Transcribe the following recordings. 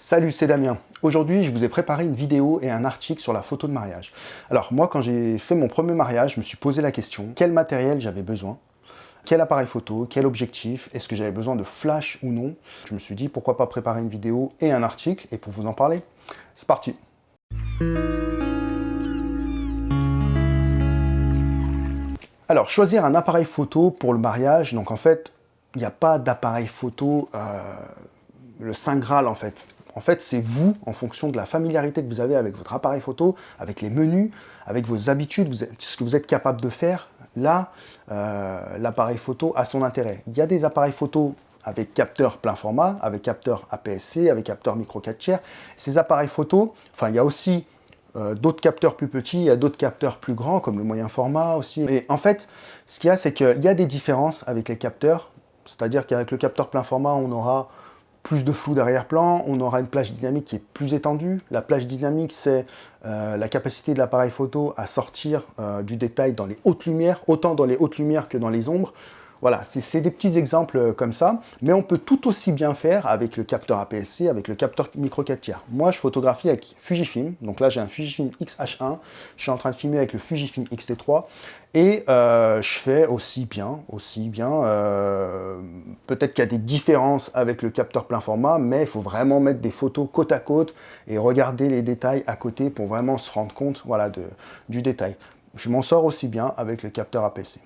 Salut, c'est Damien. Aujourd'hui, je vous ai préparé une vidéo et un article sur la photo de mariage. Alors moi, quand j'ai fait mon premier mariage, je me suis posé la question, quel matériel j'avais besoin? Quel appareil photo, quel objectif, est-ce que j'avais besoin de flash ou non? Je me suis dit, pourquoi pas préparer une vidéo et un article, et pour vous en parler, c'est parti Alors, choisir un appareil photo pour le mariage, donc en fait, il n'y a pas d'appareil photo, euh, le Saint Graal en fait. En fait, c'est vous, en fonction de la familiarité que vous avez avec votre appareil photo, avec les menus, avec vos habitudes, ce que vous êtes capable de faire, là, euh, l'appareil photo a son intérêt. Il y a des appareils photo avec capteur plein format, avec capteur APS-C, avec capteur micro 4 tiers. Ces appareils photo, enfin, il y a aussi euh, d'autres capteurs plus petits, il y a d'autres capteurs plus grands, comme le moyen format aussi. Et en fait, ce qu'il y a, c'est qu'il y a des différences avec les capteurs. C'est-à-dire qu'avec le capteur plein format, on aura plus de flou d'arrière-plan, on aura une plage dynamique qui est plus étendue. La plage dynamique, c'est euh, la capacité de l'appareil photo à sortir euh, du détail dans les hautes lumières, autant dans les hautes lumières que dans les ombres. Voilà, c'est des petits exemples euh, comme ça, mais on peut tout aussi bien faire avec le capteur APS-C, avec le capteur micro 4 tiers. Moi, je photographie avec Fujifilm, donc là j'ai un Fujifilm X-H1, je suis en train de filmer avec le Fujifilm X-T3, et euh, je fais aussi bien, aussi bien, euh, peut-être qu'il y a des différences avec le capteur plein format, mais il faut vraiment mettre des photos côte à côte et regarder les détails à côté pour vraiment se rendre compte voilà, du détail. Je m'en sors aussi bien avec le capteur APS-C.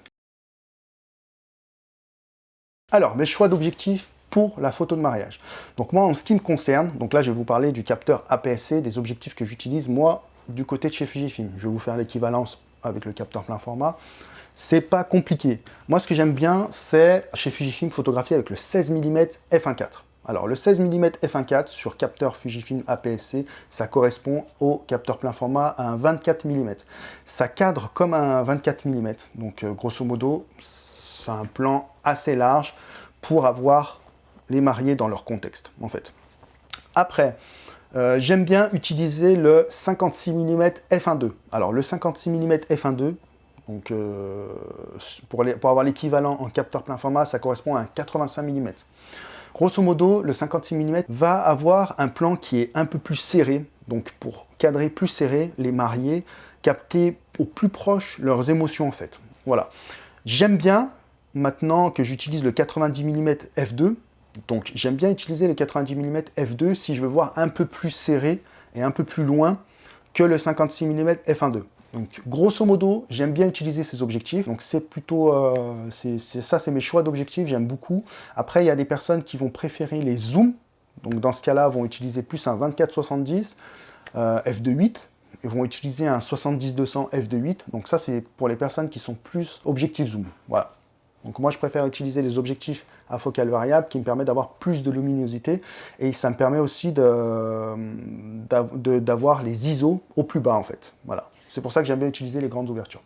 Alors, mes choix d'objectifs pour la photo de mariage. Donc moi, en ce qui me concerne, donc là, je vais vous parler du capteur APS-C, des objectifs que j'utilise, moi, du côté de chez Fujifilm. Je vais vous faire l'équivalence avec le capteur plein format. C'est pas compliqué. Moi, ce que j'aime bien, c'est chez Fujifilm photographier avec le 16 mm f1.4. Alors, le 16 mm f1.4 sur capteur Fujifilm APS-C, ça correspond au capteur plein format à un 24 mm. Ça cadre comme un 24 mm. Donc, euh, grosso modo, c'est un plan assez large pour avoir les mariés dans leur contexte, en fait. Après, euh, j'aime bien utiliser le 56 mm f1.2. Alors, le 56 mm f1.2, donc, euh, pour, pour, avoir l'équivalent en capteur plein format, ça correspond à un 85 mm. Grosso modo, le 56 mm va avoir un plan qui est un peu plus serré, donc pour cadrer plus serré les mariés, capter au plus proche leurs émotions en fait. Voilà. J'aime bien maintenant que j'utilise le 90 mm f2, donc j'aime bien utiliser le 90 mm f2 si je veux voir un peu plus serré et un peu plus loin que le 56 mm f1.2. Donc grosso modo, j'aime bien utiliser ces objectifs. Donc c'est plutôt, euh, ça c'est mes choix d'objectifs, j'aime beaucoup. Après, il y a des personnes qui vont préférer les zooms. Donc dans ce cas-là, vont utiliser plus un 24-70 euh, f2.8 et vont utiliser un 70-200 f2.8. Donc ça, c'est pour les personnes qui sont plus objectif zoom. Voilà. Donc moi, je préfère utiliser les objectifs à focale variable qui me permettent d'avoir plus de luminosité et ça me permet aussi d'avoir les ISO au plus bas en fait. Voilà. C'est pour ça que j'aime bien utiliser les grandes ouvertures.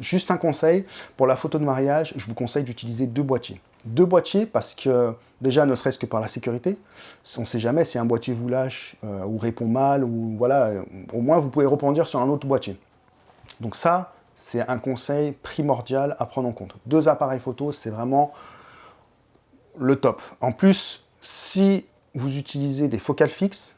Juste un conseil, pour la photo de mariage, je vous conseille d'utiliser deux boîtiers. Deux boîtiers parce que, déjà, ne serait-ce que par la sécurité, on ne sait jamais si un boîtier vous lâche euh, ou répond mal, ou voilà, au moins vous pouvez rebondir sur un autre boîtier. Donc ça, c'est un conseil primordial à prendre en compte. Deux appareils photo, c'est vraiment le top. En plus, si vous utilisez des focales fixes,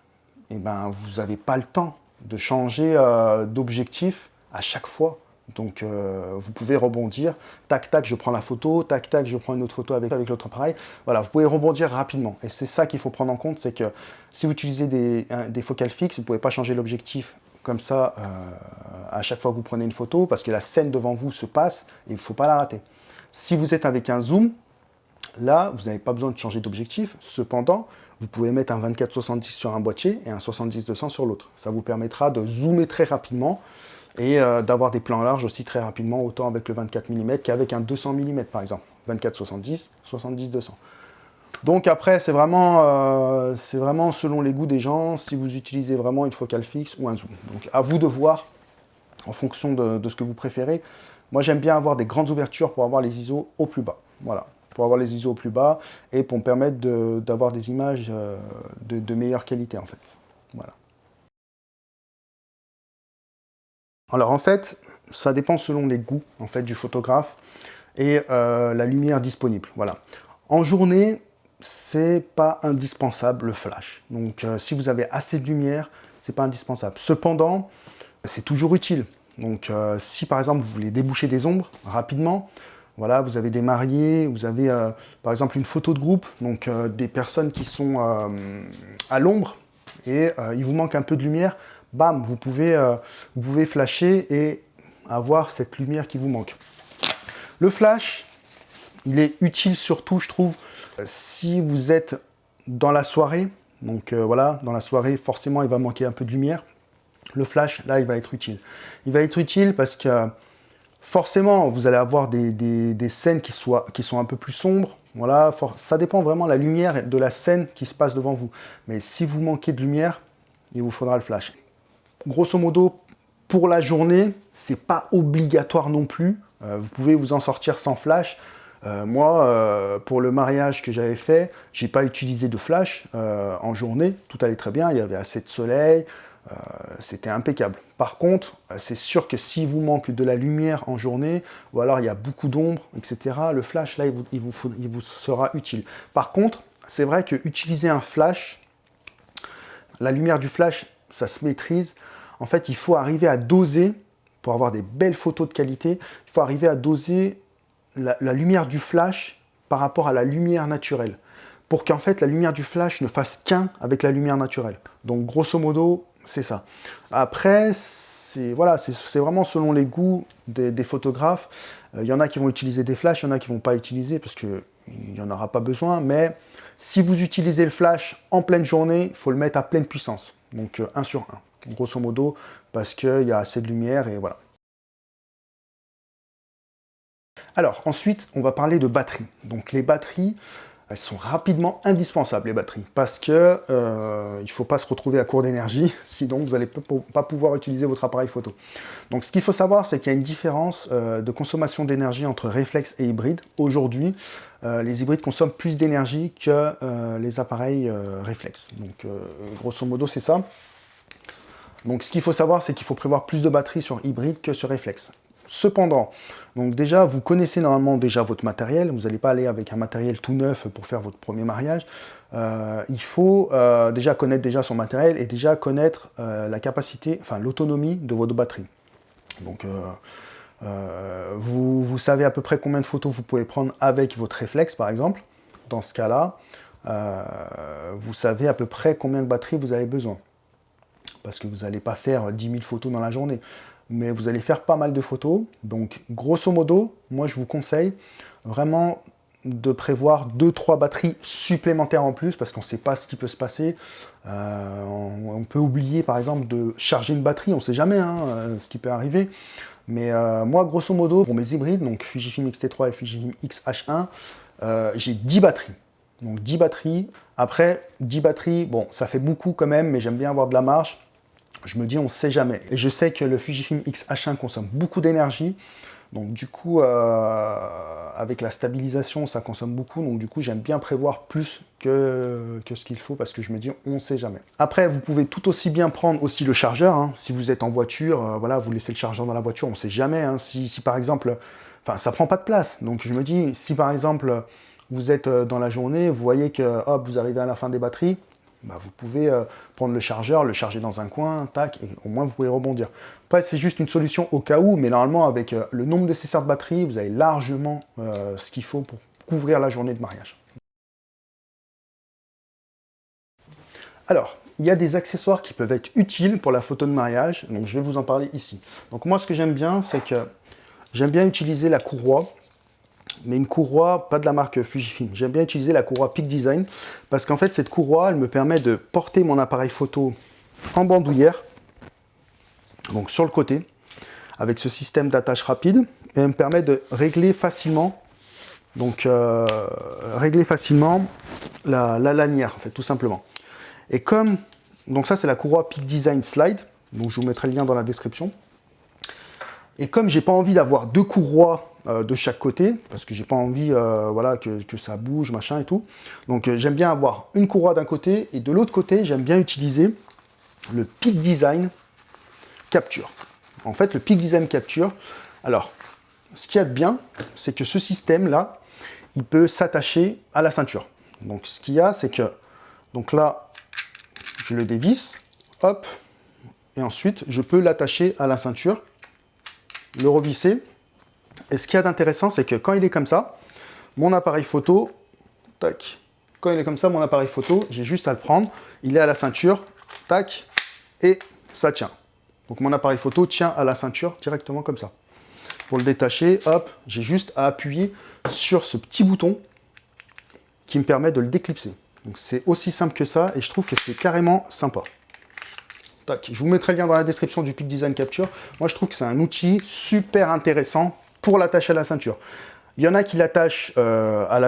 eh ben, vous n'avez pas le temps de changer euh, d'objectif à chaque fois. Donc, euh, vous pouvez rebondir. Tac, tac, je prends la photo. Tac, tac, je prends une autre photo avec, avec l'autre appareil. Voilà, vous pouvez rebondir rapidement. Et c'est ça qu'il faut prendre en compte, c'est que si vous utilisez des, des focales fixes, vous ne pouvez pas changer l'objectif comme ça, euh, à chaque fois que vous prenez une photo, parce que la scène devant vous se passe, et il ne faut pas la rater. Si vous êtes avec un zoom, là, vous n'avez pas besoin de changer d'objectif. Cependant, vous pouvez mettre un 24-70 sur un boîtier et un 70-200 sur l'autre. Ça vous permettra de zoomer très rapidement et euh, d'avoir des plans larges aussi très rapidement, autant avec le 24 mm qu'avec un 200 mm par exemple. 24-70, 70-200. Donc après, c'est vraiment, euh, vraiment selon les goûts des gens, si vous utilisez vraiment une focale fixe ou un zoom. Donc à vous de voir, en fonction de, ce que vous préférez. Moi, j'aime bien avoir des grandes ouvertures pour avoir les ISO au plus bas. Voilà, pour avoir les ISO au plus bas et pour me permettre d'avoir des images euh, de, meilleure qualité, en fait. Voilà. Alors en fait, ça dépend selon les goûts en fait, du photographe et euh, la lumière disponible. Voilà. En journée, c'est pas indispensable le flash. Donc si vous avez assez de lumière, c'est pas indispensable. Cependant, c'est toujours utile. Donc si par exemple vous voulez déboucher des ombres rapidement, voilà, vous avez des mariés, vous avez par exemple une photo de groupe, donc des personnes qui sont à l'ombre et il vous manque un peu de lumière, bam, vous pouvez, vous pouvez flasher et avoir cette lumière qui vous manque. Le flash, il est utile surtout, je trouve, si vous êtes dans la soirée. Donc euh, voilà, dans la soirée, forcément, il va manquer un peu de lumière. Le flash, là, il va être utile. Il va être utile parce que forcément, vous allez avoir des, scènes qui, soient, sont un peu plus sombres. Voilà, ça dépend vraiment de la lumière de la scène qui se passe devant vous. Mais si vous manquez de lumière, il vous faudra le flash. Grosso modo, pour la journée, c'est pas obligatoire non plus. Euh, vous pouvez vous en sortir sans flash. Euh, moi, euh, pour le mariage que j'avais fait, j'ai pas utilisé de flash en journée. Tout allait très bien, il y avait assez de soleil, c'était impeccable. Par contre, c'est sûr que si vous manque de la lumière en journée, ou alors il y a beaucoup d'ombre, etc., le flash, là, il vous, il vous sera utile. Par contre, c'est vrai que utiliser un flash, la lumière du flash, ça se maîtrise. En fait, il faut arriver à doser pour avoir des belles photos de qualité, il faut arriver à doser la, lumière du flash par rapport à la lumière naturelle. Pour qu'en fait, la lumière du flash ne fasse qu'un avec la lumière naturelle. Donc, grosso modo, c'est ça. Après, c'est voilà, c'est vraiment selon les goûts des, photographes. Euh, il y en a qui vont utiliser des flashs, il y en a qui ne vont pas utiliser parce qu'il n'y en aura pas besoin. Mais si vous utilisez le flash en pleine journée, il faut le mettre à pleine puissance. Donc, 1 euh, sur 1 grosso modo, parce qu'il y a assez de lumière et voilà. Alors, ensuite, on va parler de batterie. Donc, les batteries, elles sont rapidement indispensables, les batteries, parce que euh, il ne faut pas se retrouver à court d'énergie, sinon vous n'allez pas pouvoir utiliser votre appareil photo. Donc, ce qu'il faut savoir, c'est qu'il y a une différence euh, de consommation d'énergie entre réflexe et hybride. Aujourd'hui, euh, les hybrides consomment plus d'énergie que les appareils réflexes. Donc, grosso modo, c'est ça. Donc ce qu'il faut savoir, c'est qu'il faut prévoir plus de batterie sur hybride que sur réflexe. Cependant, donc déjà, vous connaissez normalement déjà votre matériel, vous n'allez pas aller avec un matériel tout neuf pour faire votre premier mariage. Euh, il faut euh, déjà connaître déjà son matériel et déjà connaître euh, la capacité, enfin l'autonomie de votre batterie. Donc vous, savez à peu près combien de photos vous pouvez prendre avec votre réflexe par exemple. Dans ce cas-là, vous savez à peu près combien de batterie vous avez besoin parce que vous n'allez pas faire 10 000 photos dans la journée, mais vous allez faire pas mal de photos. Donc, grosso modo, moi, je vous conseille vraiment de prévoir 2-3 batteries supplémentaires en plus, parce qu'on ne sait pas ce qui peut se passer. Euh, on, peut oublier, par exemple, de charger une batterie, on ne sait jamais hein, euh, ce qui peut arriver. Mais euh, moi, grosso modo, pour mes hybrides, donc Fujifilm X-T3 et Fujifilm X-H1, j'ai 10 batteries. Donc 10 batteries. Après, 10 batteries, bon, ça fait beaucoup quand même, mais j'aime bien avoir de la marge je me dis on sait jamais. Et je sais que le Fujifilm X-H1 consomme beaucoup d'énergie, donc du coup, euh, avec la stabilisation, ça consomme beaucoup, donc du coup, j'aime bien prévoir plus que, ce qu'il faut, parce que je me dis, on ne sait jamais. Après, vous pouvez tout aussi bien prendre aussi le chargeur, hein. si vous êtes en voiture, euh, voilà, vous laissez le chargeur dans la voiture, on ne sait jamais, hein. si, si, par exemple, enfin, ça prend pas de place, donc je me dis, si par exemple, vous êtes euh, dans la journée, vous voyez que, hop, vous arrivez à la fin des batteries, bah, vous pouvez euh, prendre le chargeur, le charger dans un coin, tac, et au moins vous pouvez rebondir. Après, c'est juste une solution au cas où, mais normalement, avec euh, le nombre nécessaire de batterie, vous avez largement euh, ce qu'il faut pour couvrir la journée de mariage. Alors, il y a des accessoires qui peuvent être utiles pour la photo de mariage, donc je vais vous en parler ici. Donc moi, ce que j'aime bien, c'est que j'aime bien utiliser la courroie mais une courroie, pas de la marque Fujifilm. J'aime bien utiliser la courroie Peak Design parce qu'en fait, cette courroie, elle me permet de porter mon appareil photo en bandoulière, donc sur le côté, avec ce système d'attache rapide, et elle me permet de régler facilement, donc euh, régler facilement la, lanière, en fait, tout simplement. Et comme, donc ça c'est la courroie Peak Design Slide, donc je vous mettrai le lien dans la description. Et comme j'ai pas envie d'avoir deux courroies euh, de chaque côté, parce que j'ai pas envie euh, voilà, que, ça bouge, machin et tout. Donc euh, j'aime bien avoir une courroie d'un côté, et de l'autre côté, j'aime bien utiliser le Peak Design Capture. En fait, le Peak Design Capture, alors, ce qu'il y a de bien, c'est que ce système-là, il peut s'attacher à la ceinture. Donc ce qu'il y a, c'est que, donc là, je le dévisse, hop, et ensuite je peux l'attacher à la ceinture, le revisser. Et ce qu'il y a d'intéressant, c'est que quand il est comme ça, mon appareil photo, tac, quand il est comme ça, mon appareil photo, j'ai juste à le prendre, il est à la ceinture, tac, et ça tient. Donc mon appareil photo tient à la ceinture directement comme ça. Pour le détacher, hop, j'ai juste à appuyer sur ce petit bouton qui me permet de le déclipser. Donc c'est aussi simple que ça et je trouve que c'est carrément sympa. Tac. Je vous mettrai le lien dans la description du Peak Design Capture. Moi je trouve que c'est un outil super intéressant pour l'attacher à la ceinture. Il y en a qui l'attachent euh, à,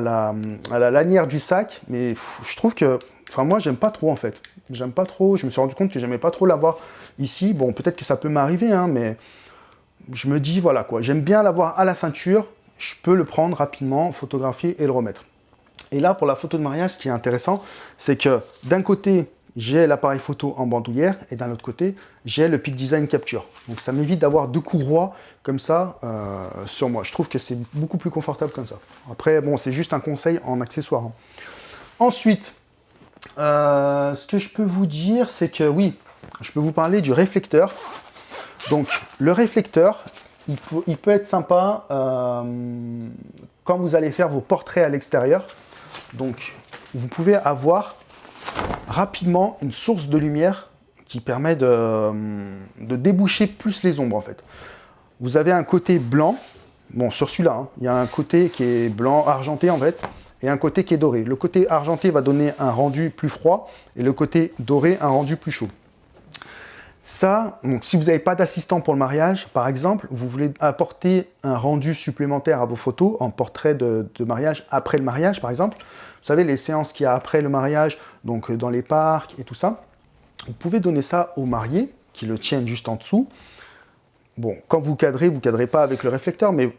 la, lanière du sac, mais je trouve que... Enfin moi j'aime pas trop en fait. J'aime pas trop, je me suis rendu compte que j'aimais pas trop l'avoir ici. Bon peut-être que ça peut m'arriver, hein, mais je me dis voilà quoi, j'aime bien l'avoir à la ceinture, je peux le prendre rapidement, photographier et le remettre. Et là, pour la photo de mariage, ce qui est intéressant, c'est que d'un côté, j'ai l'appareil photo en bandoulière et d'un autre côté, j'ai le Peak Design Capture. Donc ça m'évite d'avoir deux courroies comme ça euh, sur moi. Je trouve que c'est beaucoup plus confortable comme ça. Après, bon, c'est juste un conseil en accessoire. Hein. Ensuite, euh, ce que je peux vous dire, c'est que oui, je peux vous parler du réflecteur. Donc, le réflecteur, il peut, être sympa euh, quand vous allez faire vos portraits à l'extérieur. Donc, vous pouvez avoir rapidement une source de lumière qui permet de, déboucher plus les ombres, en fait. Vous avez un côté blanc, bon, sur celui-là, hein, il y a un côté qui est blanc, argenté, en fait, et un côté qui est doré. Le côté argenté va donner un rendu plus froid, et le côté doré, un rendu plus chaud. Ça, donc, si vous n'avez pas d'assistant pour le mariage, par exemple, vous voulez apporter un rendu supplémentaire à vos photos en portrait de, mariage après le mariage, par exemple. Vous savez, les séances qu'il y a après le mariage, donc dans les parcs et tout ça. Vous pouvez donner ça au marié, qui le tiennent juste en dessous. Bon, quand vous cadrez, vous ne cadrez pas avec le réflecteur, mais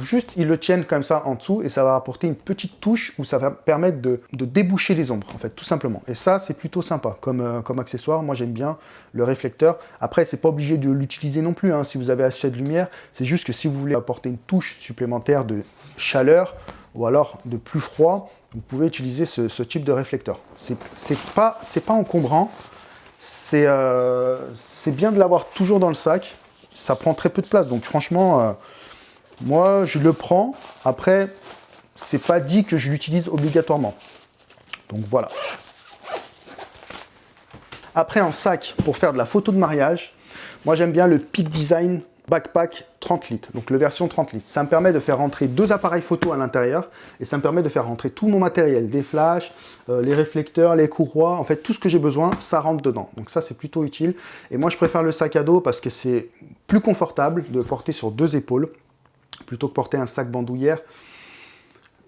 juste ils le tiennent comme ça en dessous et ça va apporter une petite touche où ça va permettre de, déboucher les ombres en fait tout simplement. Et ça c'est plutôt sympa comme, euh, comme accessoire. Moi j'aime bien le réflecteur. Après c'est pas obligé de l'utiliser non plus hein, si vous avez assez de lumière. C'est juste que si vous voulez apporter une touche supplémentaire de chaleur ou alors de plus froid vous pouvez utiliser ce, type de réflecteur. C'est pas, pas encombrant. C'est euh, bien de l'avoir toujours dans le sac ça prend très peu de place donc franchement euh, moi, je le prends. Après, c'est pas dit que je l'utilise obligatoirement. Donc voilà. Après, un sac pour faire de la photo de mariage, moi j'aime bien le Peak Design Backpack 30 litres, donc le version 30 litres. Ça me permet de faire rentrer deux appareils photo à l'intérieur et ça me permet de faire rentrer tout mon matériel, des flashs, euh, les réflecteurs, les courroies, en fait tout ce que j'ai besoin, ça rentre dedans. Donc ça c'est plutôt utile. Et moi je préfère le sac à dos parce que c'est plus confortable de porter sur deux épaules plutôt que porter un sac bandoulière.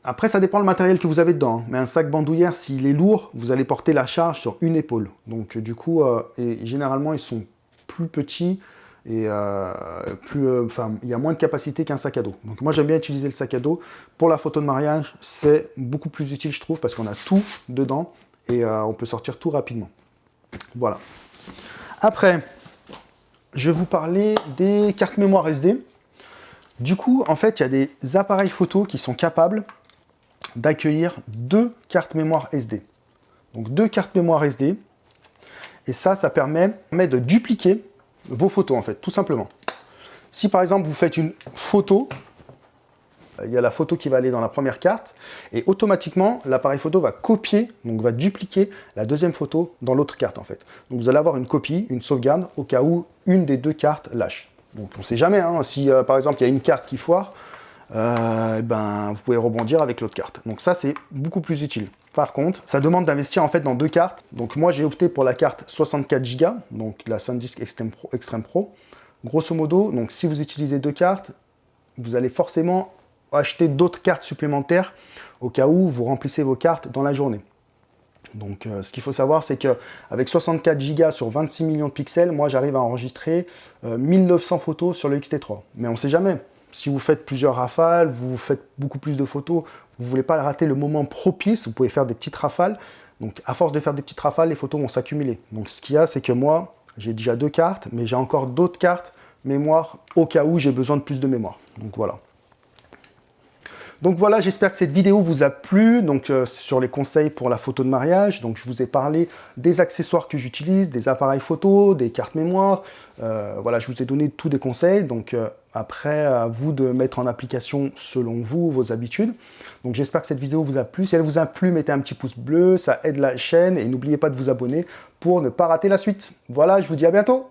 Après, ça dépend le matériel que vous avez dedans. Hein. Mais un sac bandoulière, s'il est lourd, vous allez porter la charge sur une épaule. Donc du coup, euh, et généralement, ils sont plus petits et euh, plus, euh, enfin, il y a moins de capacité qu'un sac à dos. Donc moi, j'aime bien utiliser le sac à dos. Pour la photo de mariage, c'est beaucoup plus utile, je trouve, parce qu'on a tout dedans et on peut sortir tout rapidement. Voilà. Après, je vais vous parler des cartes mémoire SD. Du coup, en fait, il y a des appareils photo qui sont capables d'accueillir deux cartes mémoire SD. Donc deux cartes mémoire SD. Et ça, ça permet de dupliquer vos photos, en fait, tout simplement. Si par exemple, vous faites une photo, il y a la photo qui va aller dans la première carte, et automatiquement, l'appareil photo va copier, donc va dupliquer la deuxième photo dans l'autre carte, en fait. Donc vous allez avoir une copie, une sauvegarde, au cas où une des deux cartes lâche. Donc on ne sait jamais, hein. si euh, par exemple il y a une carte qui foire, euh, ben, vous pouvez rebondir avec l'autre carte. Donc ça c'est beaucoup plus utile. Par contre, ça demande d'investir en fait dans deux cartes. Donc moi j'ai opté pour la carte 64 Go, donc la SanDisk Extreme Pro. Grosso modo, donc si vous utilisez deux cartes, vous allez forcément acheter d'autres cartes supplémentaires au cas où vous remplissez vos cartes dans la journée. Donc euh, ce qu'il faut savoir, c'est qu'avec 64 Go sur 26 millions de pixels, moi j'arrive à enregistrer 1900 euh, photos sur le XT3. Mais on ne sait jamais. Si vous faites plusieurs rafales, vous faites beaucoup plus de photos, vous ne voulez pas rater le moment propice, vous pouvez faire des petites rafales. Donc à force de faire des petites rafales, les photos vont s'accumuler. Donc ce qu'il y a, c'est que moi, j'ai déjà deux cartes, mais j'ai encore d'autres cartes mémoire au cas où j'ai besoin de plus de mémoire. Donc voilà. Donc voilà, j'espère que cette vidéo vous a plu, donc euh, sur les conseils pour la photo de mariage. Donc je vous ai parlé des accessoires que j'utilise, des appareils photo, des cartes mémoire. Euh, voilà, je vous ai donné tous des conseils. Donc euh, après, à vous de mettre en application selon vous, vos habitudes. Donc j'espère que cette vidéo vous a plu. Si elle vous a plu, mettez un petit pouce bleu, ça aide la chaîne. Et n'oubliez pas de vous abonner pour ne pas rater la suite. Voilà, je vous dis à bientôt